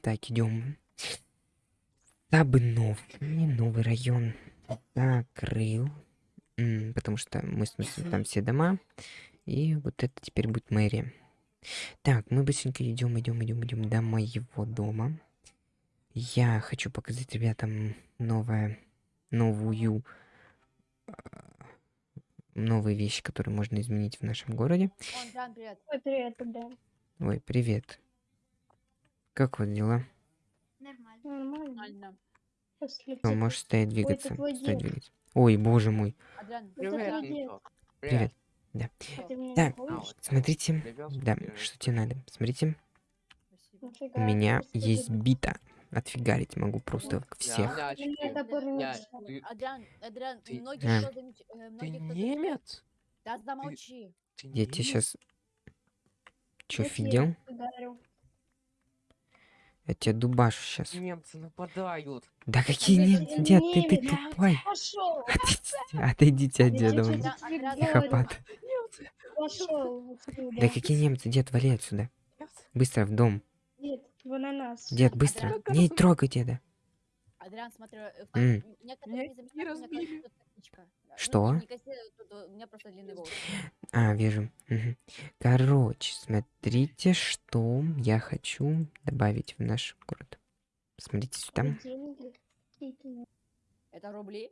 Так, идем. Табнов. Не новый район. Закрыл. Потому что мы сносим там все дома. И вот это теперь будет мэрия. Так, мы быстренько идем, идем, идем, идем до моего дома. Я хочу показать ребятам новое, новую, э, новые вещи, которые можно изменить в нашем городе. Джан, привет. Ой, привет, да. Ой, привет. Как вот дела? Нормально. Нормально. Ну, можешь стоять, двигаться. твой Стоять, двигаться. Ой, боже мой. Привет. Привет. А Так, помнишь? Смотрите. Да, что тебе надо? Смотрите, у меня есть бита. Отфигарить могу просто всех. ты- Адриан, Адриан, многие А. кто э, Ты немец? Да замолчи. Ты Я тебе сейчас... Я офигел? Я тебя дубашу сейчас. Немцы нападают. Да какие немцы, дед, ты, ты тупой. Отойдите, от деда. Психопат. Да какие немцы, дед, вали отсюда. Быстро в дом. Дед, быстро. Не трогай деда. Адриан, смотрю, э, некоторые не разбили. Что? э, у меня просто длинный волос. А, вижу. Мгм. Короче, смотрите, что я хочу добавить в наш город. Смотрите сюда. Это рубли?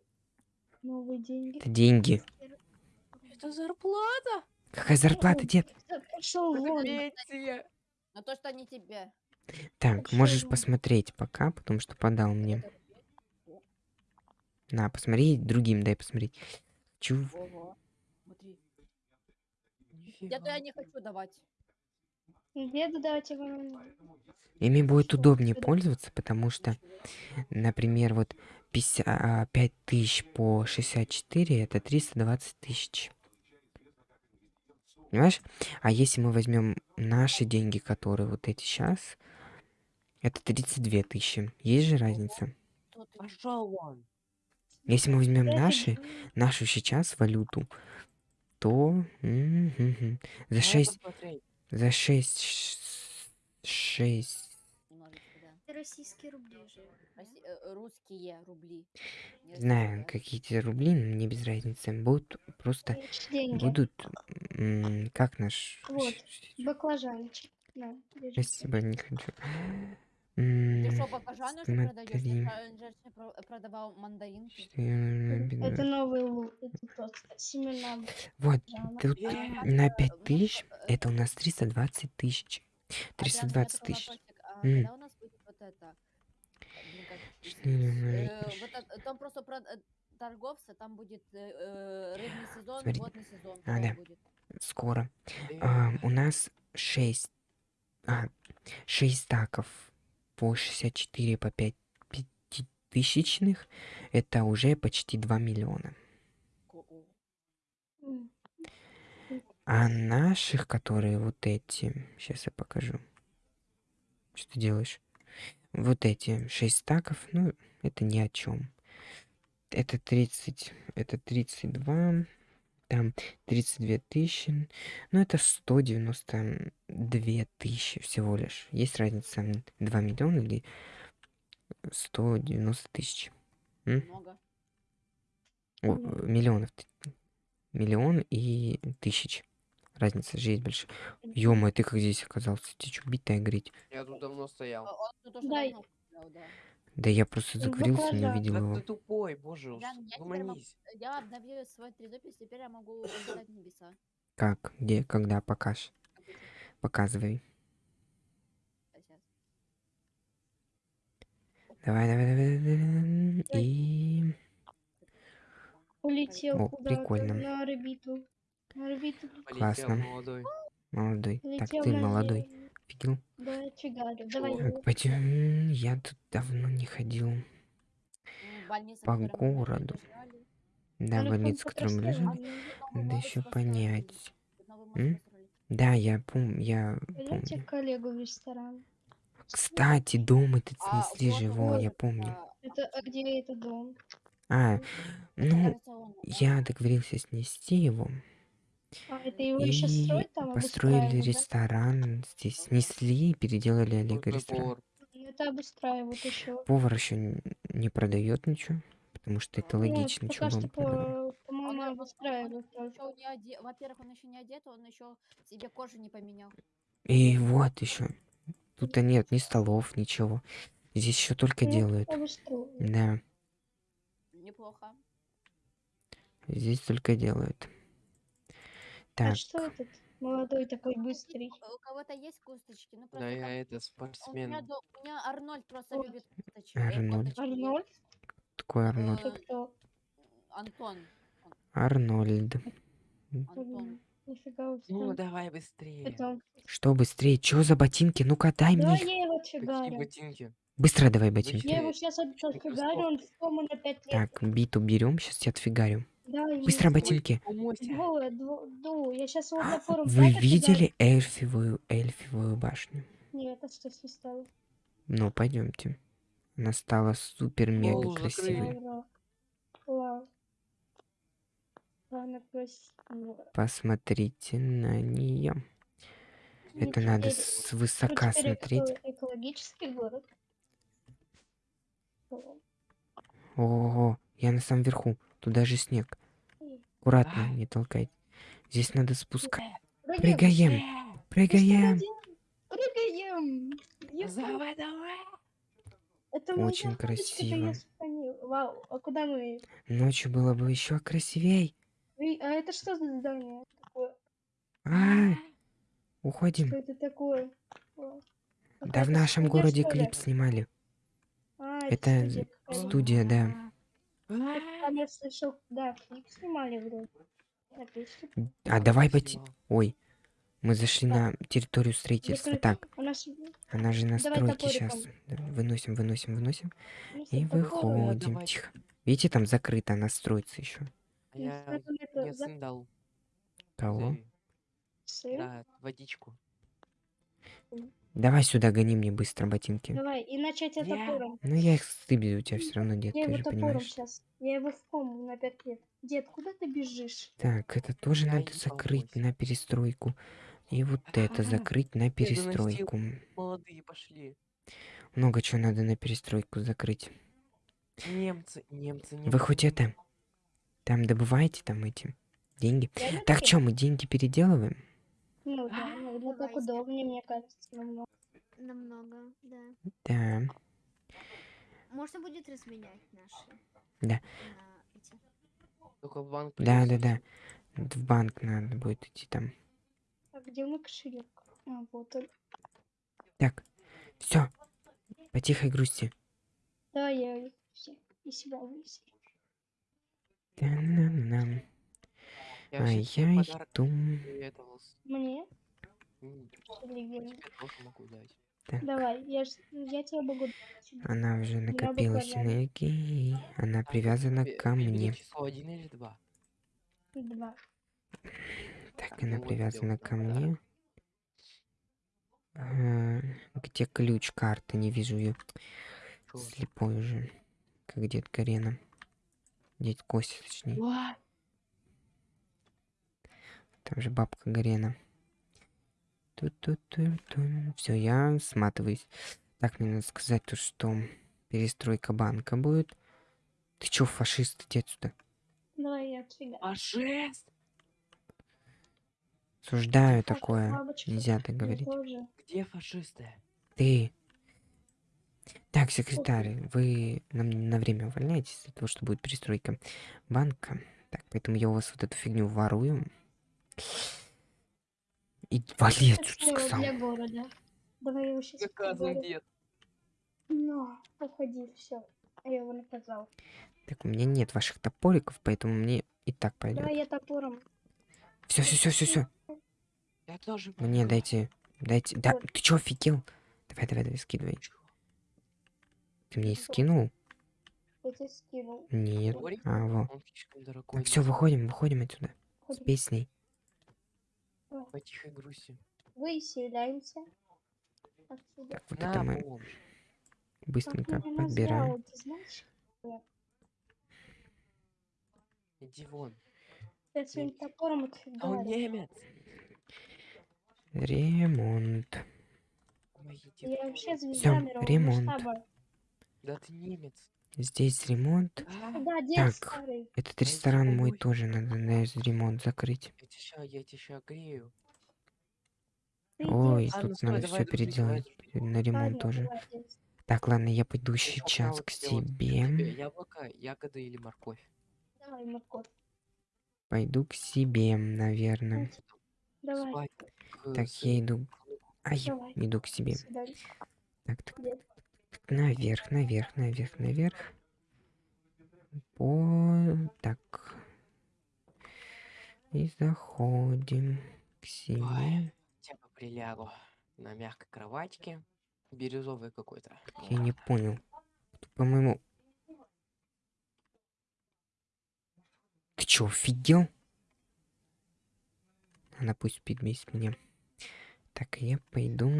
новые деньги. Это деньги. Это зарплата. Какая зарплата, дед? Но то, что не тебе. Так, можешь посмотреть пока, потому что подал мне. На, посмотри, другим дай посмотреть. Чу. Ого. Смотри. Нифига. Я-то я не хочу давать. Деду давайте вам. Ими будет Что? удобнее пользоваться, потому что, например, вот 5 тысяч по 64 это 320 тысяч. Понимаешь? А если мы возьмем наши деньги, которые вот эти сейчас, это 32 тысячи. Есть же разница? Пошел вон. Если мы возьмем наши, нашу сейчас валюту, то за Дай 6, посмотреть. за 6, 6, Немножечко, да. Это российские рубли э, Русские рубли. Не знаю, какие-то рубли, но мне без разницы, будут просто, деньги. будут, как наш... Вот. Баклажанчик. На. Спасибо, не хочу. Ты что, баклажаны уже продаешь? Я продавал мандаринки. Это новый лук. Это просто семена Вот, тут Э, на 5 вот, тысяч, э, это у нас 320 тысяч. Адриан, у меня 320 такой тысяч. а М. Когда у нас будет вот это? Э, Там просто про э, торговца, там будет э, э, рыбный сезон, водный сезон. А, да. Скоро. э, А, у нас 6, а, 6 стаков по 64 по 5 пятитысячных. Это уже почти 2 миллиона. А наших, которые вот эти, сейчас я покажу. Что ты делаешь? Вот эти 6 стаков, ну, это ни о чем. Это 30, это 32, там 32 тысячи, ну, это 192 тысячи всего лишь. Есть разница м, 2 миллиона или 190 тысяч. Много. О, э, миллионов. Миллион и тысяч. Разница же есть большая. ё ты как здесь оказался? Тебе что, бить-то играть? Я тут давно стоял. Да. Да я просто Ну, закурился, не Да его. ты тупой, боже, могу- угомонись. Я обновил свой трезубец, теперь я могу улетать в небеса. Как? Где? Когда? Покаж. Показывай. Сейчас. Давай, давай, давай, давай. И... Улетел О, прикольно. на орбиту. На орбиту. Классно. молодой. Молодой. Так, ты молодой. Да, фигарю. Давай. Так, пойдем. Я тут давно не ходил. М, больница, По городу. Да, А ну, больницу, в которой мы. А лежали. Надо еще понять. М? Да, я помню, я помню. коллегу в ресторан. Кстати, дом этот А, снесли во, вот, я помню. а, Это а где это дом? А, ну, я договорился снести его. А, это его И строят там, построили обустраивают, да? ресторан здесь, снесли и переделали Олега ресторан. повар. Ну, Это обустраивают еще. Повар еще не продает ничего, потому что это логично, Нет, чего пока бы что, он продавал. по- по-моему, обустраивают Во-первых, он еще не одет, он еще себе кожу не поменял. И вот еще. Тут -то нет ни столов, ничего. Здесь еще только Ну, делают. Да, Неплохо. здесь только делают. А Так, что этот молодой такой быстрый? У кого-то есть косточки? Ну Да просто я там- это у меня, спортсмен. до- у меня Арнольд просто О. любит косточки. Арнольд. Арнольд? такой Арнольд. Э, Это кто? Антон. Арнольд. Антон. Ну, давай быстрее. Что быстрее? Чё за ботинки? Ну-ка, дай мне Давай их. я его Какие отфигарю. ботинки? Быстро давай ботинки. Я его сейчас отфигарю, он 5 лет. Так, биту берем, сейчас тебя отфигарю. Да, ему Быстро ст- ботинки. Помойся. Двое, дво- ду. Я сейчас его напором Вы видели эльфивую, эльфивую башню? Нет, это что свистало? Ну, пойдемте. Она стала супер-мега Голову красивой. Ура. Посмотрите на нее. Ну, Это надо теперь- с ну, высока теперь смотреть. эко- экологический город. О, Ого, я на самом верху. Тут даже снег. Аккуратно, не толкай. Здесь надо спускать. Прыгаем. Прыгаем, что прыгаем. Давай, давай. Это Очень красиво. Вау, а куда мы? Ночью было бы еще красивей. А это что за здание такое? Что уходим. это такое? Да в нашем городе что ли? клип снимали. А, Это. Студия, да. Там я слышал, да, клип снимали вроде. А давай. Спасибо. Ой, мы зашли на территорию строительства. Так, она же на стройке сейчас. Выносим, выносим, выносим. ну, И выходим. Тихо. Видите, там закрыто, она строится еще. А Ну, Я сын дал. Кого? Да, водичку. Давай сюда гони мне быстро ботинки. Давай, иначе я тебя Я- топором. Ну я их стыбью, у тебя все равно, дед, Я ты его же топором понимаешь. сейчас. Я его в кому на пять лет. Дед, куда ты бежишь? Так, это тоже Я надо закрыть помочь. на перестройку. И вот это закрыть на перестройку. Молодые пошли. Много чего надо на перестройку закрыть. Немцы, немцы, немцы. Вы хоть это, там добываете там эти деньги? Я Так что, мы деньги переделываем? Ну да, ну, ну, так удобнее, мне кажется, намного. Намного, да. Да. Можно будет разменять наши. Да. Только в банк Да, да, да. В банк надо будет идти там. А где мой кошелек? А, вот он. Так, все. По тихой грусти. Да, я и себя вывесил. Та-на-нам. Я А я иду. Мне? Так, Давай, я, ж- я тебя могу дать. она уже накопилась энергии. Она привязана Ве- ко мне. число один или два. Два. Так, Так, она ну привязана ко подарок. мне. А, Где ключ карты? Не вижу ее. Слепой уже. Как дед Карена. Дед Костя, точнее. Уа! Там же бабка Гарена. Все, я сматываюсь. Так, мне надо сказать то, что перестройка банка будет. Ты чё, фашист, иди отсюда. Давай я отфига. А шесть? Осуждаю Так, такое. бабочка, Нельзя так говорить. тоже. Где фашисты? Ты. Так, секретарь, вы нам на время увольняетесь для того, что будет перестройка банка. Так, поэтому я у вас вот эту фигню ворую. И вали отсюда, сказал. для города. Давай я его сейчас Наказан дед. Ну, уходи, все. Я его наказал. Так, у меня нет ваших топориков, поэтому мне и так пойдет. Давай я топором. Все, все, все, все, все. Я тоже Мне дайте, дайте. Да, Вот. ты чё, офигел? Давай, давай, давай, скидывай. Ты мне скинул? Я тебе скинул. Нет. Топорик? А, во. Он слишком дорогой. Так, все, выходим, выходим отсюда. С песней. По тихой грусти. Выселяемся. Отсюда. Так, вот На, это мы бомж. быстренько Как подбираем. назвал, ты знаешь? Иди вон. Я своим топором А он отфигарю. немец. Ремонт. Помогите. Я вообще звезда Всё, мирового ремонт. масштаба. Да ты немец. Здесь ремонт. А, Да, дед Так. старый. Этот ресторан мой тоже надо на ремонт закрыть. я тебя я тебя грею. Ой. Ладно, тут стой, надо давай все давай переделать. дружить. На ремонт Ладно, тоже. давай. Так, ладно, я пойду сейчас к себе. Яблоко, ягоды или морковь. Давай, морковь. Пойду к себе, наверное. Давай, Так, я иду. Ай, Давай. иду к себе. Так, так, так, наверх, наверх, наверх, наверх. По... Так. И заходим к себе. Ой. Хотя бы прилягу на мягкой кроватьке. Бирюзовый какой-то. Я не понял. По-моему... Ты чё, офигел? Она пусть спит вместе меня. Так, я пойду...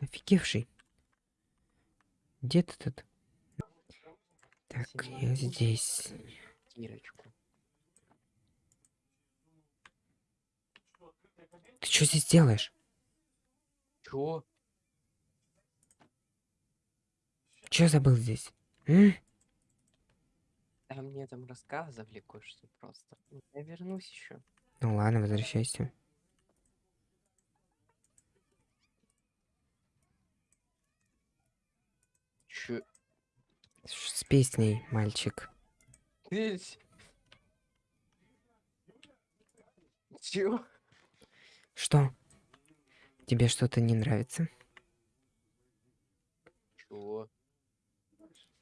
Офигевший. Где ты тут? Так, я здесь. Ты что здесь делаешь? Чё? Чё забыл здесь? М? Да мне там рассказывали кое-что просто. Я вернусь еще. Ну ладно, возвращайся. Чё? Ш- С песней, мальчик. Чё? Что? Тебе что-то не нравится? Чё?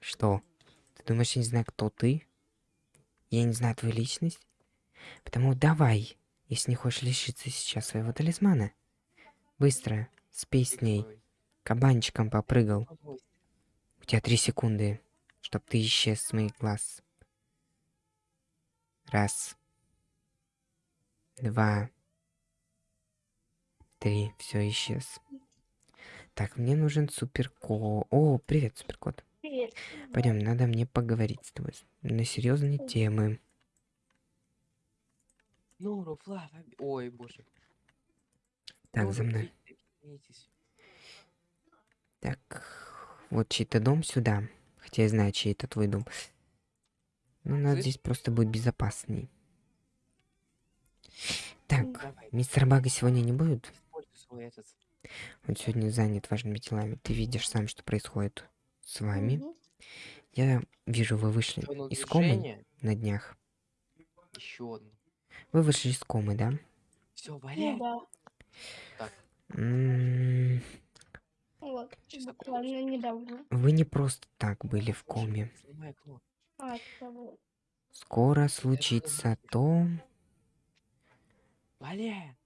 Что? Ты думаешь, я не знаю, кто ты? Я не знаю твою личность? Потому давай, если не хочешь лишиться сейчас своего талисмана. Быстро, с песней, кабанчиком попрыгал. У тебя три секунды, чтоб ты исчез с моих глаз. Раз. Два. Три. Все, исчез. Так, мне нужен суперкот. О, привет, суперкот. Привет. Пойдем, надо мне поговорить с тобой на серьезные темы. Ну, Руфла, ой, боже. Так, Ну, за мной. Так, вот чей-то дом сюда. Хотя я знаю, чей это твой дом. Ну, надо Слышь? здесь просто будет безопасней. Так, Давай, мистер Бага сегодня не будет? этот. Он сегодня занят важными делами. Ты видишь сам, что происходит с вами. Я вижу, вы вышли из комы на днях. Еще одно. Вы вышли из комы, да? Все, Ну валяй. да. М, Вот. Буквально недавно. Вы не просто так были в коме. Скоро случится то...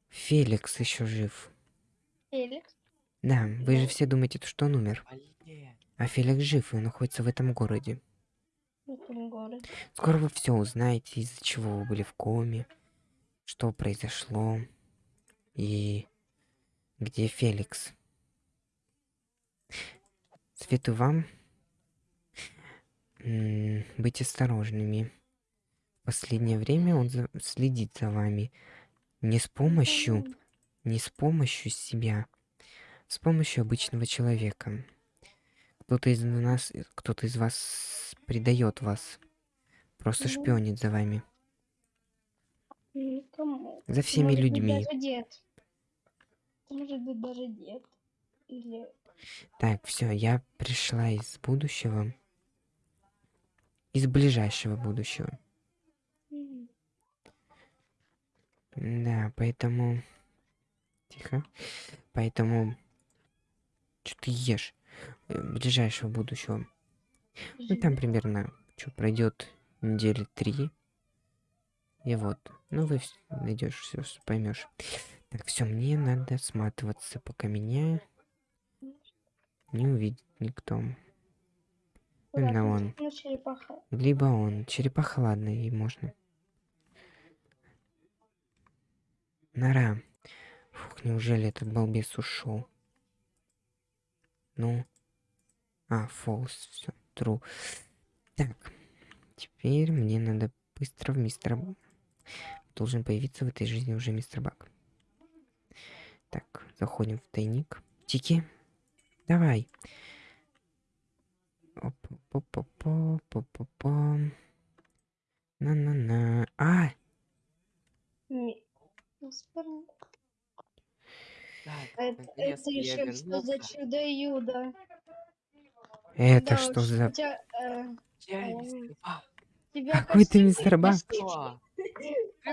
Феликс еще жив. Феликс. Да, вы же Ну. все думаете, что он умер. А Феликс жив и находится в этом городе. В этом городе. Скоро вы все узнаете, из-за чего вы были в коме, что произошло и где Феликс. Советую вам быть осторожными. В последнее время он за- следит за вами не с помощью, не с помощью себя, с помощью обычного человека. Кто-то из нас, кто-то из вас предает вас, просто Ну. шпионит за вами, Никому. за всеми Может людьми. даже дед. Может быть, даже дед. Или... Так, все, я пришла из будущего, из ближайшего будущего. Да, поэтому... Тихо. Поэтому... Что ты ешь? Э, Ближайшего будущего. Ну, там примерно, что, пройдет недели три. И вот. Ну, вы найдешь все, поймешь. Так, все, мне надо сматываться, пока меня не увидит никто. куда Именно он. Либо он. Черепаха, ладно, и можно. Нора. Фух, неужели этот балбес ушел? Ну. А, фолс, все, тру. Так. Теперь мне надо быстро в мистера... должен появиться в этой жизни уже мистер Бак. Так, заходим в тайник. Тики, давай. На-на-на. А, Так, Это, наконец-то это еще что за чудо-юдо? это Да что уж, за... Э, тебя Какой ты мистер Бак? Ты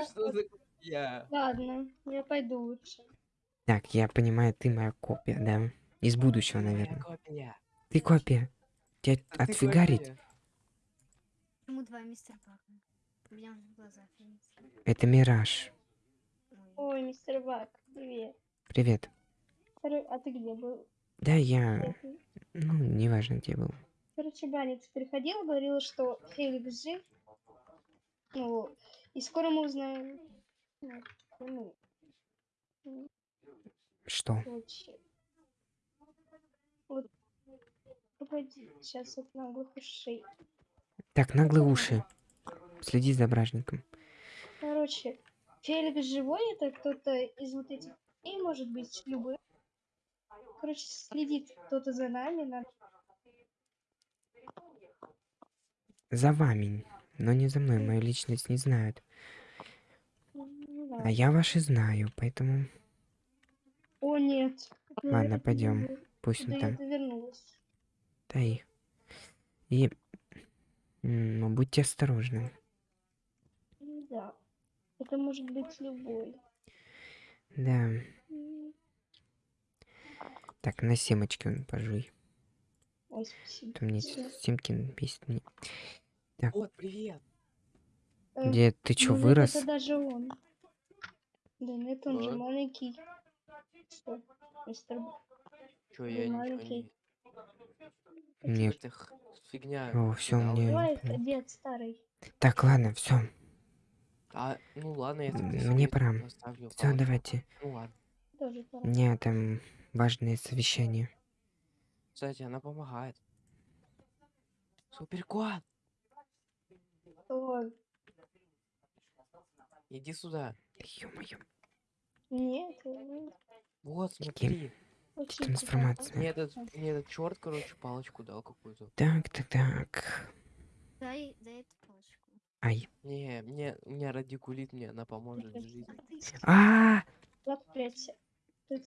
что за я? Ладно, я пойду лучше. Так, я понимаю, ты моя копия, да? Из будущего, наверное. копия. Ты копия. Тебя А отфигарить? Почему два мистер Бака? У меня видится. Это мираж. Ой. Мистер Бак, привет. Привет. А ты где был? Да, я... Ну, неважно, где был. Короче, Баня, ты приходила, говорила, что Феликс жив. Ну, и скоро мы узнаем. Ну, Что? Вот. Погоди, сейчас от наглых ушей. Так, наглые уши. Следи за бражником. Короче, Феликс живой, это кто-то из вот этих и может быть любой. Короче, следит кто-то за нами, надо За вами. Но не за мной. Мою личность не знают. Ну А я ваши знаю, поэтому О, нет. Ладно, пойдем. Пусть он я там. Да и... И... Ну, будьте осторожны. Да. Это может быть любой. Да. Так, на семечки он пожуй. Ой, спасибо. То мне Всё. Симкин бесит меня. Вот, привет. Э, Где ты чё, ну, вырос? Это даже он. Да нет, он же Вот. маленький. Что? Мистер Чё, я ничего не... Х- фигня. О, всё, кидал. мне- Давай, дед старый. Так, ладно, все. А, ну ладно, я Мне пора. Все, давайте. Ну ладно. Тоже пора. Там важное совещание. Кстати, она помогает. Суперкот, Ой, иди сюда. Ё-моё. нет, э, Вот, Каким? Очень Трансформация. Мне этот, мне этот черт, короче, палочку дал какую-то. Так, так, так. Дай, дай эту палочку. Ай. Не, мне, у меня радикулит, мне она поможет в жизни. А Проклятие.